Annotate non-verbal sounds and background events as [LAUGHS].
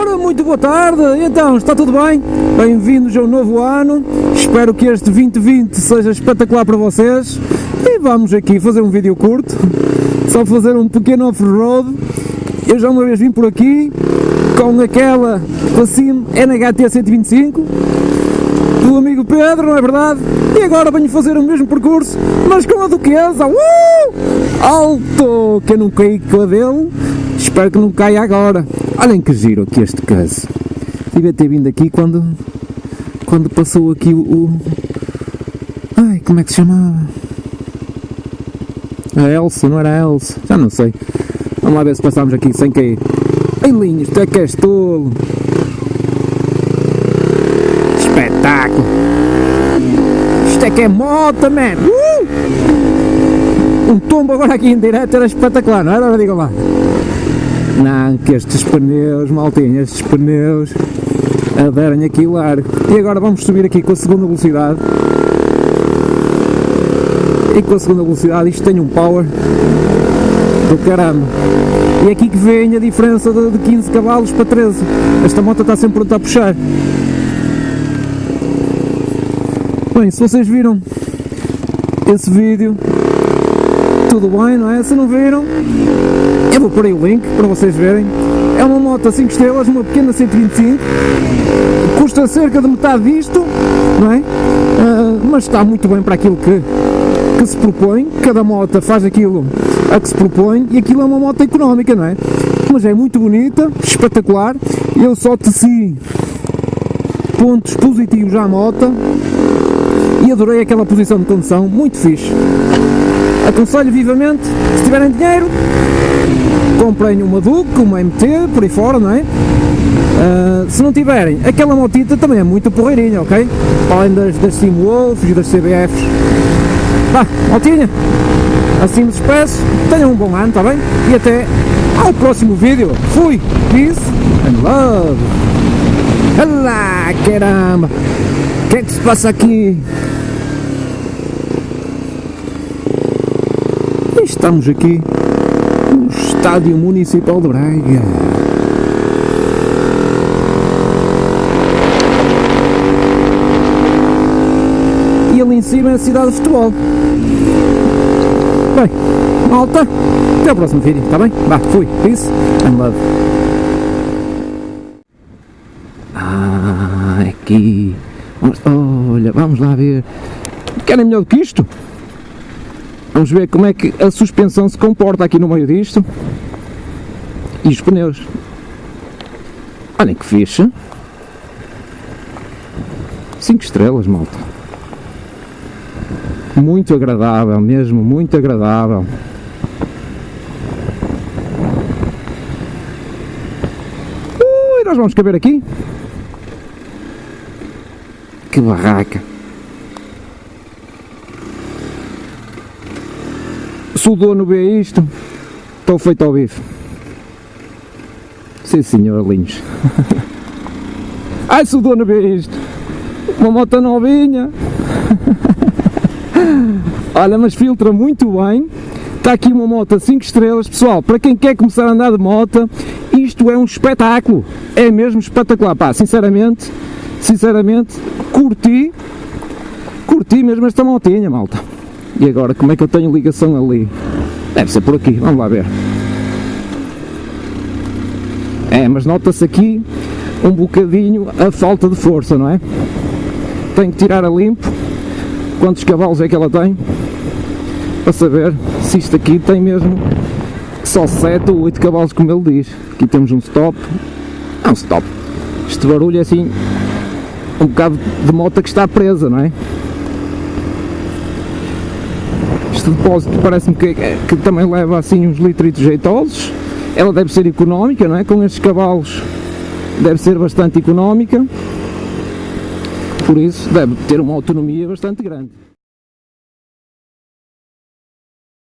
Ora, muito boa tarde, então, está tudo bem? Bem-vindos ao novo ano, espero que este 2020 seja espetacular para vocês e vamos aqui fazer um vídeo curto, só fazer um pequeno off-road. Eu já uma vez vim por aqui com aquela Passim NHT 125 do amigo Pedro, não é verdade? E agora venho fazer o mesmo percurso, mas com a Duquesa, uh! alto, que eu não caí com a dele, espero que não caia agora. Olhem que giro aqui este caso. Devia ter vindo aqui quando, quando passou aqui o, o... Ai, como é que se chamava? A Elsa, não era a Elsa? Já não sei. Vamos lá ver se passámos aqui sem cair. Ei linhos, tu é que és tolo. Espetáculo. Isto é que é moto, man. Uh! Um tombo agora aqui em direto era espetacular, não era? Digam lá. Não, que estes pneus, maltinha, estes pneus aderem aqui largo. E agora vamos subir aqui com a segunda velocidade. E com a segunda velocidade isto tem um power do caramba. E é aqui que vem a diferença de 15 cavalos para 13. Esta moto está sempre pronta a puxar. Bem, se vocês viram esse vídeo, tudo bem, não é? Se não viram, eu vou pôr aí o link para vocês verem. É uma moto a 5 estrelas, uma pequena 125, custa cerca de metade disto, não é? Uh, mas está muito bem para aquilo que, que se propõe, cada moto faz aquilo a que se propõe e aquilo é uma moto económica, não é? Mas é muito bonita, espetacular, eu só teci pontos positivos à moto e adorei aquela posição de condução, muito fixe. Aconselho vivamente, se tiverem dinheiro, comprem uma Duke, uma MT, por aí fora, não é? Uh, se não tiverem, aquela motita também é muito porreirinha, ok? Além das, das Wolves e das CBFs. Vá, motinha, assim me despeço, tenham um bom ano, está bem? E até ao próximo vídeo. Fui, peace and love. Olá, caramba! O que é que se passa aqui? Estamos aqui no Estádio Municipal de Braga. E ali em cima é a cidade de futebol. Bem, malta, até o próximo vídeo, está bem? Vá, fui, peace and love. Ah, aqui. Olha, vamos lá ver. Querem melhor do que isto? Vamos ver como é que a suspensão se comporta aqui no meio disto. E os pneus. Olhem que fixe. 5 estrelas, malta. Muito agradável, mesmo, muito agradável. Ui, nós vamos caber aqui. Que barraca. Se o dono vê isto, estou feito ao bife. Sim senhor, linhos. [LAUGHS] Ai, se o dono vê isto, uma moto novinha. [LAUGHS] Olha, mas filtra muito bem. Está aqui uma moto 5 estrelas. Pessoal, para quem quer começar a andar de moto, isto é um espetáculo. É mesmo espetacular. Pá, sinceramente, sinceramente, curti, curti mesmo esta motinha, malta. E agora, como é que eu tenho ligação ali? Deve ser por aqui, vamos lá ver. É, mas nota-se aqui um bocadinho a falta de força, não é? Tenho que tirar a limpo quantos cavalos é que ela tem para saber se isto aqui tem mesmo só 7 ou 8 cavalos como ele diz. Aqui temos um stop. É um stop. Este barulho é assim um bocado de moto que está presa, não é? Este depósito parece-me que, que, também leva assim uns litritos jeitosos. Ela deve ser económica, não é? Com estes cavalos deve ser bastante económica. Por isso deve ter uma autonomia bastante grande.